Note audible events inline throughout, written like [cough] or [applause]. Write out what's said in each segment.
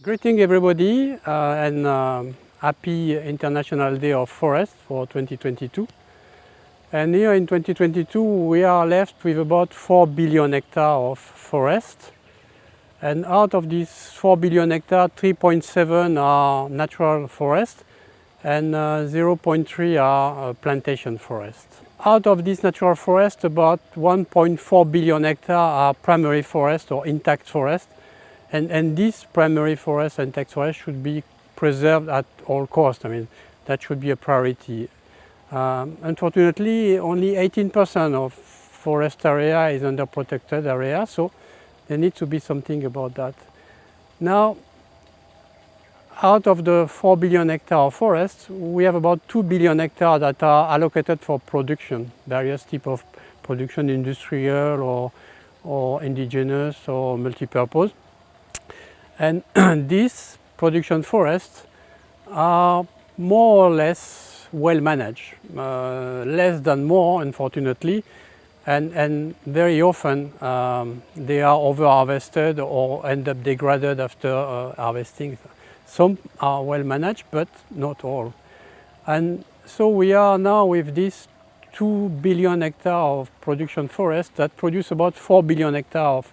Greeting everybody uh, and um, happy International Day of Forest for 2022. And here in 2022 we are left with about 4 billion hectares of forest. And out of these 4 billion hectares, 3.7 are natural forest and uh, 0.3 are uh, plantation forest. Out of this natural forest, about 1.4 billion hectares are primary forest or intact forest. And, and this primary forest and intact forest should be preserved at all costs. I mean, that should be a priority. Um, unfortunately, only 18% of forest area is under protected area, so there needs to be something about that. Now, out of the 4 billion hectare of forests, we have about 2 billion hectares that are allocated for production, various type of production, industrial or, or indigenous or multi-purpose. And [clears throat] these production forests are more or less well managed, uh, less than more unfortunately, and, and very often um, they are over harvested or end up degraded after uh, harvesting. Some are well managed, but not all. And so we are now with this 2 billion hectare of production forest that produce about 4 billion hectare of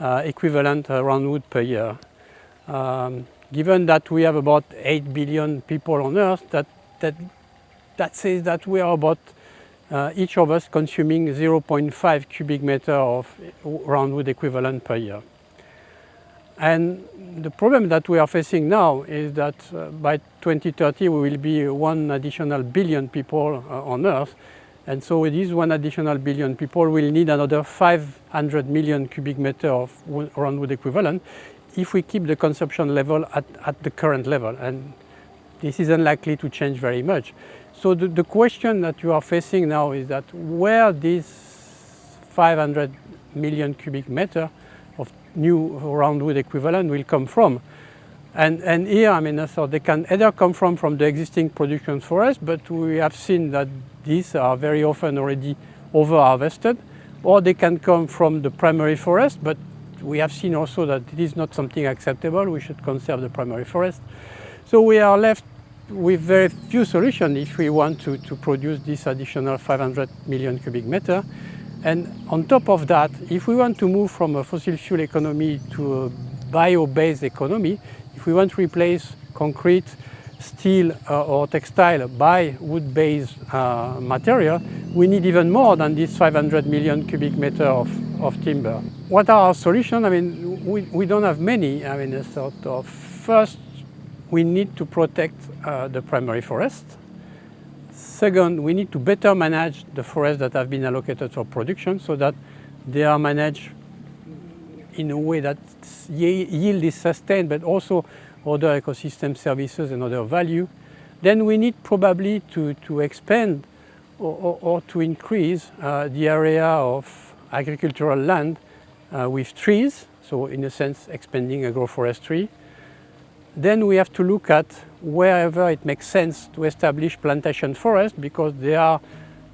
uh, equivalent uh, roundwood per year. Um, given that we have about 8 billion people on earth, that, that, that says that we are about uh, each of us consuming 0.5 cubic meter of roundwood equivalent per year. And the problem that we are facing now is that uh, by 2030 we will be one additional billion people uh, on Earth. And so with this one additional billion people will need another 500 million cubic meter of roundwood equivalent if we keep the consumption level at, at the current level. And this is unlikely to change very much. So the, the question that you are facing now is that where this 500 million cubic meter of new roundwood equivalent will come from. And, and here, I mean, uh, so they can either come from, from the existing production forest, but we have seen that these are very often already over-harvested, or they can come from the primary forest, but we have seen also that it is not something acceptable. We should conserve the primary forest. So we are left with very few solutions if we want to, to produce this additional 500 million cubic meter. And on top of that, if we want to move from a fossil fuel economy to a bio-based economy, if we want to replace concrete, steel uh, or textile by wood-based uh, material, we need even more than this 500 million cubic meter of, of timber. What are our solutions? I mean, we, we don't have many. I mean, a sort of first, we need to protect uh, the primary forest. Second, we need to better manage the forests that have been allocated for production so that they are managed in a way that yield is sustained, but also other ecosystem services and other value. Then we need probably to, to expand or, or, or to increase uh, the area of agricultural land uh, with trees, so in a sense expanding agroforestry, then we have to look at wherever it makes sense to establish plantation forest because they are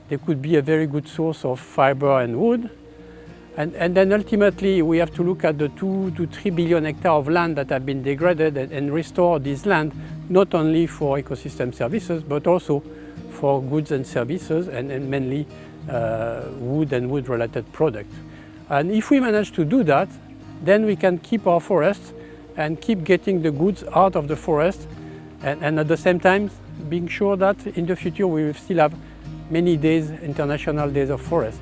they could be a very good source of fiber and wood. And, and then ultimately we have to look at the two to three billion hectares of land that have been degraded and, and restore this land not only for ecosystem services but also for goods and services and, and mainly uh, wood and wood related products. And if we manage to do that, then we can keep our forests and keep getting the goods out of the forest and, and, at the same time being sure that in the future we will still have many days, international days of forest.